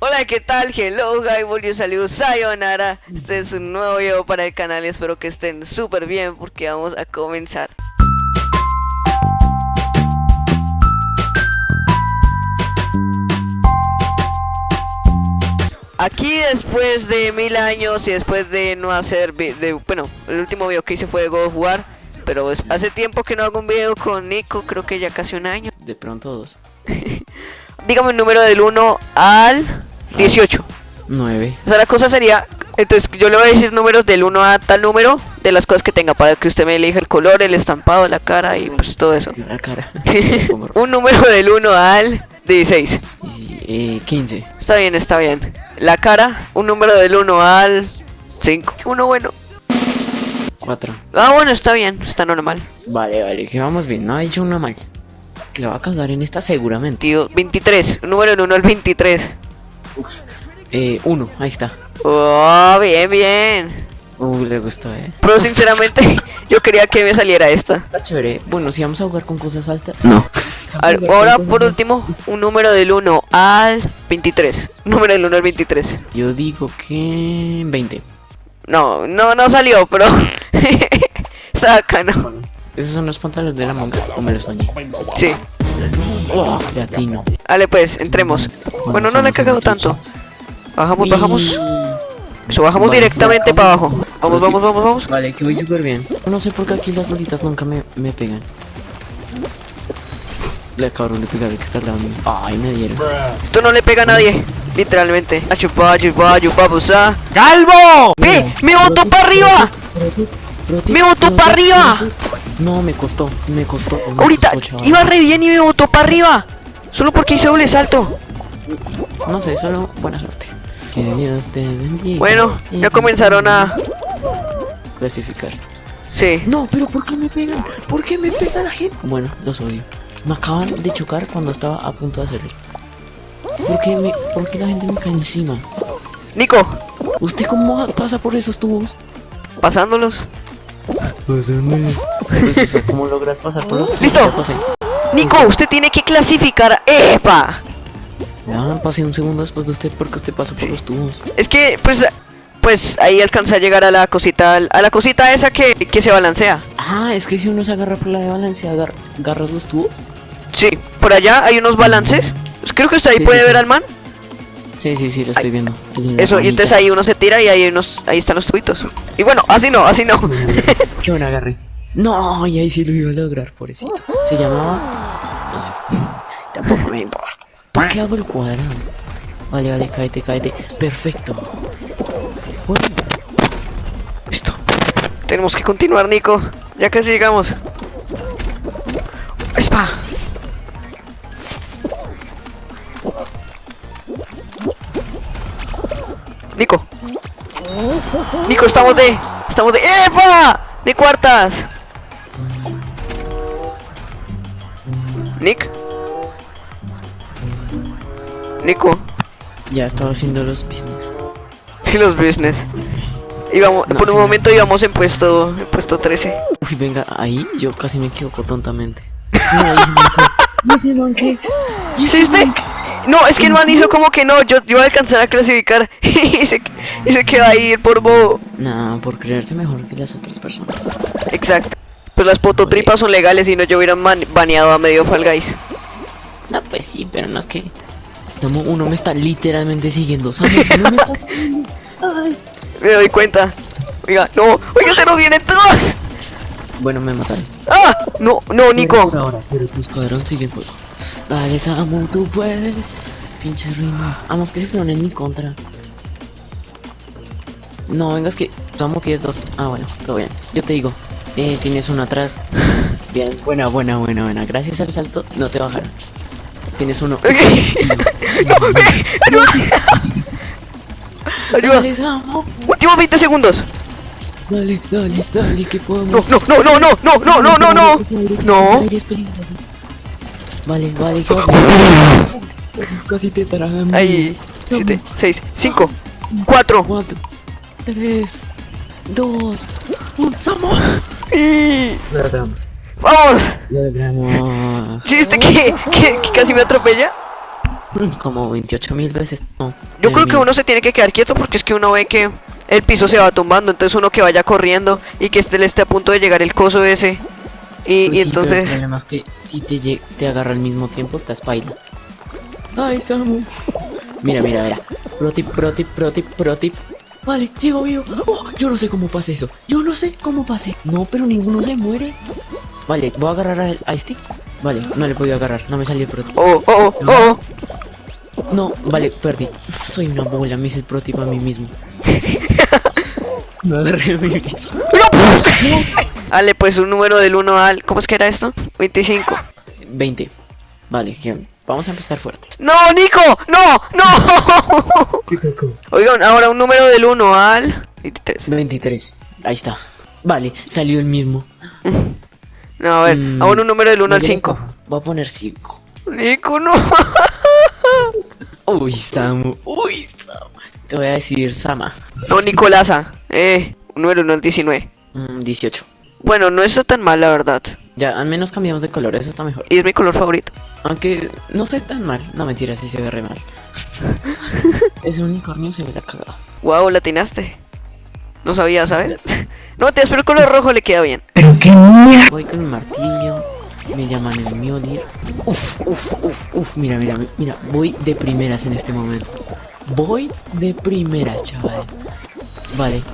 Hola, ¿qué tal? Hello, hi, volvió saludos, sayonara. Este es un nuevo video para el canal y espero que estén súper bien porque vamos a comenzar. Aquí después de mil años y después de no hacer de, bueno, el último video que hice fue de God of War, pero hace tiempo que no hago un video con Nico, creo que ya casi un año. De pronto dos. Dígame un número del 1 al 18. Nueve. O sea, la cosa sería, entonces yo le voy a decir números del 1 a tal número de las cosas que tenga para que usted me elija el color, el estampado, la cara y pues todo eso. La cara. un número del 1 al 16. Y, eh, 15. Está bien, está bien. La cara, un número del 1 al 5. Uno bueno. 4. Ah, bueno, está bien, está normal. Vale, vale, que vamos bien. No ha dicho una mal. Que la va a cagar en esta seguramente. Tío, 23. Un número del 1 al 23. Eh, 1. Ahí está. Oh, bien, bien. Uh, le gustó, eh. Pero sinceramente, yo quería que me saliera esta. Está chévere. Bueno, si vamos a jugar con cosas altas. No. A ver, ahora por último, un número del 1 al 23. Un número del 1 al 23. Yo digo que 20. No, no, no salió, pero. Está bacano. ¿Esos son los pantalones de la manga? ¿O me los soñé? Sí. Oh, latino. Dale, pues, entremos. Bueno, no le he cagado tanto. Bajamos, bajamos. Eso, bajamos Vale. directamente para abajo. Vamos, vamos, vamos, vamos. Vale, que voy súper bien. No sé por qué aquí las bolitas nunca me, me pegan. Le acabaron de pegar el que está al lado mío. Ay, me dieron. Esto no le pega a nadie. Literalmente. Ayupa, ayupa, ayupa, busa. ¡Calvo! ¡Ve! ¡Me botó para arriba! ¡Me botó para arriba! No, me costó, me costó. me Ahorita costó, iba re bien y me botó para arriba. Solo porque hice doble salto. No sé, solo buena suerte. Que Dios te bendiga. Bueno, ya comenzaron a. clasificar. Sí. No, pero ¿por qué me pegan? ¿Por qué me pega la gente? Bueno, los odio. Me acaban de chocar cuando estaba a punto de hacerlo. ¿Por qué, me, ¿Por qué la gente me cae encima? Nico, ¿Usted cómo pasa por esos tubos? pasándolos. Pues eso, ¿cómo logras pasar por los tubos? ¡Listo! Pasé. Nico, usted tiene que clasificar. ¡Epa! Ya pasé un segundo después de usted porque usted pasó por Sí. los tubos. Es que, pues, pues ahí alcanza a llegar a la cosita, a la cosita esa que, que se balancea. Ah, es que si uno se agarra por la de Valencia, agar- agarras los tubos. Sí, por allá hay unos balances. Pues Creo que usted ahí Sí, puede sí, ver sí. al man. Sí, sí, sí, lo estoy viendo. Es Eso, y entonces ahí uno se tira y ahí unos, ahí están los tubitos. Y bueno, así no, así no. Qué buen agarre. No, y ahí sí lo iba a lograr, pobrecito. Se llamaba. No sé. Tampoco me importa. ¿Por qué hago el cuadrado? Vale, vale, cáete, cáete. Perfecto. Bueno, Listo. Tenemos que continuar, Nico. Ya casi llegamos. ¡Espa! Nico. Nico, estamos de. Estamos de. ¡Epa! De cuartas. Nick. Nico. ya estaba haciendo los business. Sí, los business. Íbamos, No, por sí, un no. momento íbamos en puesto, en puesto 13. Uy, venga, ahí yo casi me equivoco tontamente. No, ahí. No sé, man, ¿qué? ¿Hiciste? No, es que el man hizo como que no, yo, voy a alcanzar a clasificar y se, y se queda ahí por bobo. Nah, por creerse mejor que las otras personas. Exacto. Pues las pototripas son legales y no yo hubiera baneado a medio Fall Guys. No, pues sí, pero no es que. Samu, uno me está literalmente siguiendo. Samu, uno me está siguiendo. Ay. Me doy cuenta. Oiga, no, oiga, se nos vienen todos. Bueno, me mataron. ¡Ah! No, no, Nico. Ahora, pero tu escuadrón sigue en juego. Dale, Samu, tú puedes. Pinches ruinos. Vamos, que se fueron en mi contra. No, venga, es que Samu tienes dos. Ah, bueno, todo bien. Yo te digo, eh, tienes uno atrás. Bien, buena, buena, buena, buena. Gracias al salto, no te bajaron. Tienes uno. no, ayuda. Ayuda. Dale, Samu. Últimos 20 segundos. Dale, dale, dale, que podemos. No, no, no, no, no, no, no, no, no. Aire- No. Vale, vale, que vas Casi te tragan. Ahí. 7, 6, 5, 4. 4, 3, 2, 1. ¡Somos! Y... Lo logramos. ¡Vamos! Lo logramos. ¿Sí viste que, que, que casi me atropella? Mm, Como 28 mil veces. No. Yo creo que mil. uno se tiene que quedar quieto porque es que uno ve que el piso se va tumbando, entonces uno que vaya corriendo y que este le esté a punto de llegar el coso ese. Y, Pues y sí, pero el entonces... problema es que si te, te agarra al mismo tiempo, estás paila. Ay, Samu. Mira, mira, mira. Pro tip, pro tip, pro tip, pro tip. Vale, sigo vivo. Oh, yo no sé cómo pasé eso. Yo no sé cómo pasé. No, pero ninguno se muere. Vale, voy a agarrar a, este. Vale, no le puedo agarrar. No me salió el pro tip. Oh, oh, oh, oh. No, vale, perdí. Soy una bola, me hice el pro tip a mí mismo. me agarré a mí mismo. Dale, pues un número del 1 al... ¿Cómo es que era esto? 25. 20. Vale, que vamos a empezar fuerte. ¡No, Nico! ¡No! ¡No! Oigan, ahora un número del 1 al... 23. 23. Ahí está. Vale, salió el mismo. No, a ver, Mm, ahora un número del 1 al ¿dónde 5. está? Voy a poner 5. Nico, no. Uy, Samu. Uy, Samu. Te voy a decir Sama. No, Nicolasa. Eh, un número 1 al 19. Mm, 18. Bueno, no está tan mal, la verdad. Ya, al menos cambiamos de color, eso está mejor. Y es mi color favorito. Aunque no sé tan mal. No, mentira, sí se ve re mal. Ese unicornio se ve la cagada. Wow, la atinaste. No sabía, ¿sabes? No, te espero el color rojo le queda bien. Voy con mi martillo. Me llaman el Mjolnir. Uf, uf, uf, uf. Mira, mira, mira. Voy de primeras en este momento. Voy de primeras, chaval. Vale.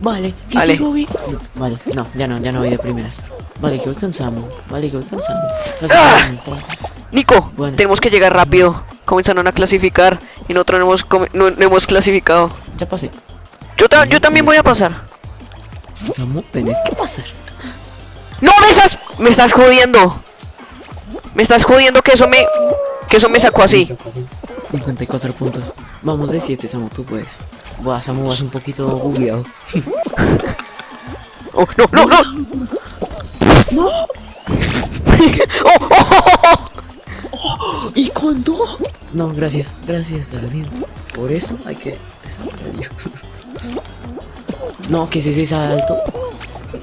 Vale, que Vale. sigo vi- No, vale, no, ya no, ya no voy de primeras. Vale, que voy con Samu. Vale, que voy con Samu. No sé ¡Ah! Nico, Bueno. tenemos que llegar rápido. Comenzaron a clasificar y nosotros no hemos, no, no hemos clasificado. Ya pasé. Yo, ta- yo también voy a pasar. Samu, tenés que pasar. ¡No, me estás, me estás jodiendo! Me estás jodiendo que eso me, que eso me sacó así. 54 puntos. Vamos de 7, Samu, tú puedes. Buah, Samu, vas un poquito bugueado. Oh, no, no, no. ¡No! Oh, oh, oh, oh. ¿Y cuándo? No, gracias, gracias a Dios. Por eso hay que a Dios. No, que es ese salto.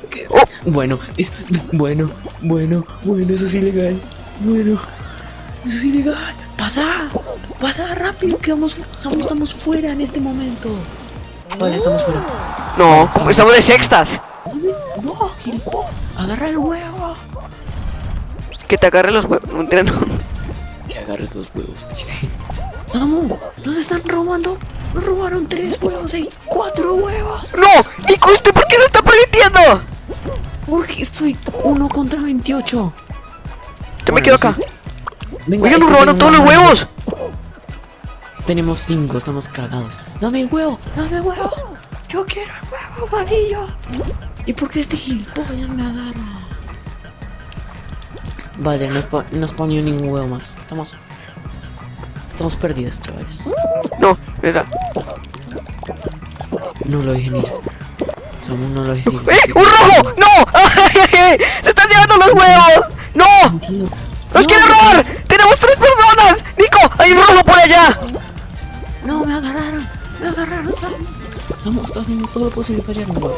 ¿Qué es? Bueno, es bueno, bueno, bueno, eso es ilegal. Bueno, eso es ilegal. Pasa, pasa rápido, que vamos, estamos, estamos fuera en este momento. Vale, estamos fuera. No, estamos de sextas. No, gilipollas, agarra el huevo. Que te agarre los huevos. No, mentira, no. Que agarres dos huevos, dice. Vamos, nos están robando. Nos robaron tres huevos y cuatro huevos. No, Nico, ¿usted por qué lo está permitiendo? Porque soy uno contra 28. Yo me quedo sí. Venga, Oigan, nos robaron todos los huevos. Tenemos cinco, estamos cagados. Dame huevo, dame huevo. Yo quiero el huevo amarillo. ¿Y por qué este gilipollas me agarra? Vale, no, spa- no spawnó ningún huevo más. Estamos. Estamos perdidos, chavales. No, mira. No lo dije ni. Samu no lo dije. ¡Eh! ¡Un rojo! ¡No! ¡Ay, ay, ay! ¡Se están llevando los huevos! ¡No! ¡Nos No, quiere robar! ¡Tenemos tres personas! ¡Nico! ¡Hay un rojo por allá! No, me agarraron. Me agarraron, Samu. Samu, está haciendo todo lo posible para llegar a un huevo.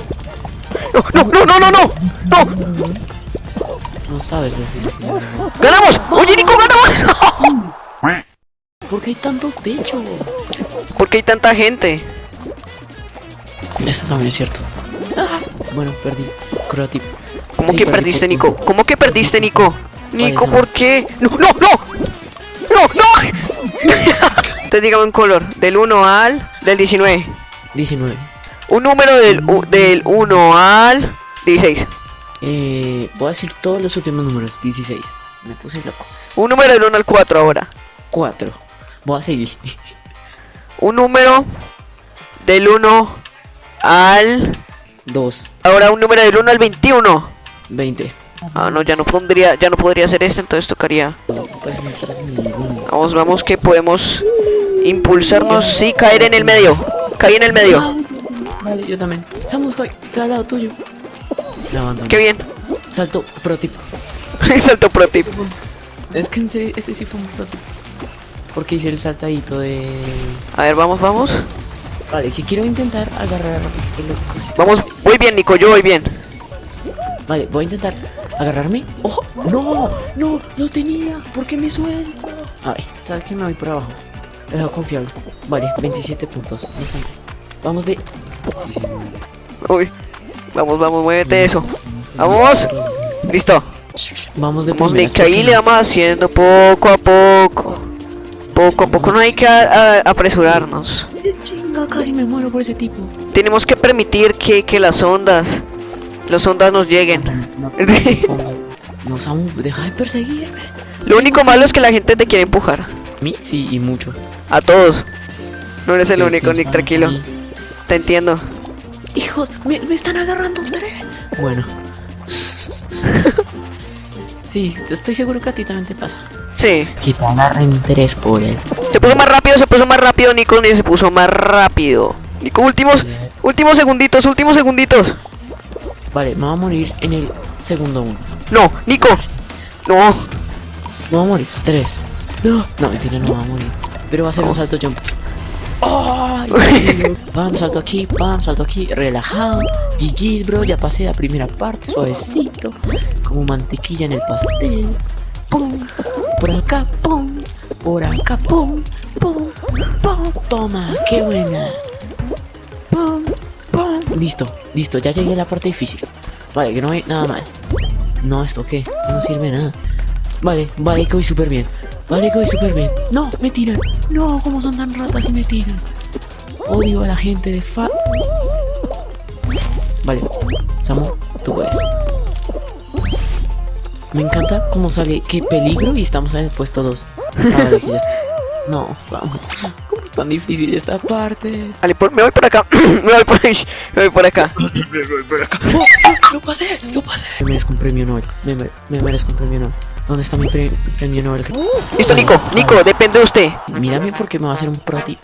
¡No, no, no, no, no! ¡No! ¡No! No sabes huevo. ¡Ganamos! ¡Oye, Nico, ganamos! ¿Por qué hay tantos techos? ¿Por qué hay tanta gente? Eso también es cierto. Bueno, perdí. Creative. ¿Cómo Sí, que perdiste, Nico? ¿Cómo que perdiste, Nico? Nico, Sam. ¿por qué? ¡No, no, no! ¡No, no! Entonces dígame un color. Del 1 al... Del 19. 19. Un número del, u- del 1 al 16. Eh, voy a decir todos los últimos números. 16. Me puse loco. Un número del 1 al 4 ahora. 4. Voy a seguir. Un número del 1 al... 2. Ahora un número del 1 al 21. 20. Ah, no, ya no pondría, ya no podría hacer esto, entonces tocaría. Vamos, vamos que podemos impulsarnos y caer en el medio. Caí en el medio. Vale, yo también. Samu, estoy. Estoy al lado tuyo. Qué bien. Salto pro tip. Salto pro tip. sí Es que en serio, ese sí fue un pro tip. Porque hice el saltadito de. A ver, vamos, vamos. Vale, que quiero intentar agarrar el. Vamos, voy bien, Nico, yo voy bien. Vale, voy a intentar agarrarme. ¡Ojo! ¡No! ¡No! ¡Lo tenía! ¿Por qué me suelto? A ver, ¿sabes qué? Me voy por abajo. Dejo confiable. Vale, 27 puntos. No. Vamos de... 19. Uy. Vamos, vamos, muévete eso. ¡Vamos! Listo. Vamos de Vamos, primeras, ahí le vamos haciendo poco a poco. Poco a poco, no hay que a- a- apresurarnos. Es chinga, casi me muero por ese tipo. Tenemos que permitir que, que las ondas, las ondas nos lleguen. No, Samu, deja de perseguirme. Lo único malo es que la gente te quiere empujar. ¿A mí? Sí, y mucho. A todos. No eres el ¿Qué único, Nick, tranquilo. Te entiendo. Hijos, me, me están agarrando un tren. Bueno. sí, estoy seguro que a ti también te pasa. Sí. Que te agarren interés por él. Se puso más rápido, se puso más rápido, Nico, ni se puso más rápido. Nico, últimos, últimos segunditos, últimos segunditos. Vale, me voy a morir en el segundo uno. No, Nico. No. Me voy a morir. Tres. No, no, mentira, no me voy a morir. Pero va a ser un salto jump. Ay, pam, salto aquí, pam, salto aquí, relajado. GG's, bro, ya pasé la primera parte, suavecito. Como mantequilla en el pastel. Pum, por acá, pum, por acá, pum, pum, pum. Toma, qué buena. Pum, Listo, listo, ya llegué a la parte difícil. Vale, que no hay nada mal. No, ¿esto qué? Esto no sirve nada. Vale, vale, que voy súper bien. Vale, que voy súper bien. No, me tiran. No, como son tan ratas y me tiran. Odio a la gente de fa... Vale, Samu, tú puedes. Me encanta cómo sale, qué peligro y estamos en el puesto 2. Vale. No, cómo es tan difícil esta parte. Vale, por- me voy por acá. me voy por ahí. Me voy por acá. ¡Oh! ¡Lo pasé! ¡Lo pasé! Me merezco un premio Nobel. Me, me merezco un premio Nobel. ¿Dónde está mi pre- premio Nobel? Listo, Nico. Nico, depende de usted. Mírame porque me va a hacer un pro tip.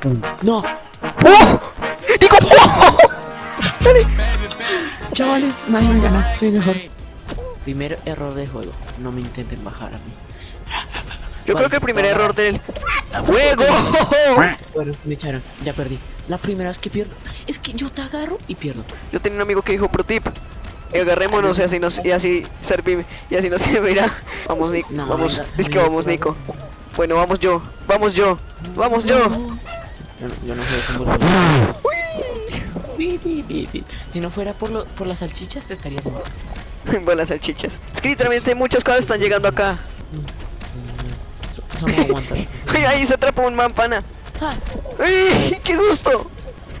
Pum. ¡No! ¡Oh! Nico. ¡Oh! Chavales, nadie me gana. Soy mejor. Primer error de juego. No me intenten bajar a mí. Yo creo que el primer error del juego. Bueno, me echaron. Ya perdí. La primera vez que pierdo. Es que yo te agarro y pierdo. Yo tenía un amigo que dijo pro tip. Agarrémonos y así nos y así servimos y así nos servirá. Vamos, Nico. No, vamos. Es que vamos. Nico. Bueno, vamos yo. Vamos yo. Vamos yo. Yo no, yo no bi, bi, bi. Si no fuera por, lo, por las salchichas, te estarías muerto. Buenas salchichas. Es que literalmente muchas cosas están llegando acá. Eso no aguanta. Ay, ahí se atrapó un mampana. Ah, ¡Ay! ¡Qué susto!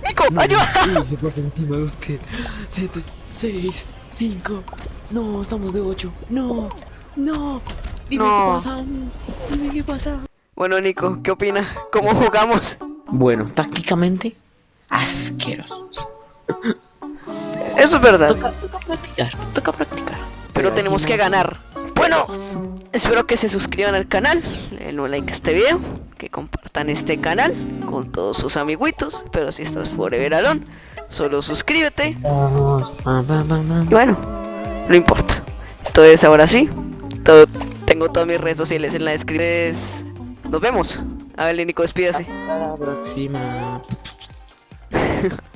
¡Nico! ¡Ayuda! Se pasa encima de usted. 7, 6, 5. No, estamos de 8. No, no. Dime No. qué pasamos. Dime qué pasa. Bueno, Nico, ¿qué opina? ¿Cómo jugamos? Bueno, tácticamente, asquerosos. Eso es verdad, Toca, toca practicar, toca practicar. pero tenemos que ganar. Bueno, espero que se suscriban al canal, den un like a este video, que compartan este canal con todos sus amiguitos, pero si estás forever alone, solo suscríbete y bueno, no importa. Entonces ahora sí, todo, tengo todas mis redes sociales en la descripción. Nos vemos. A ver, Nico, despídase. Hasta la próxima.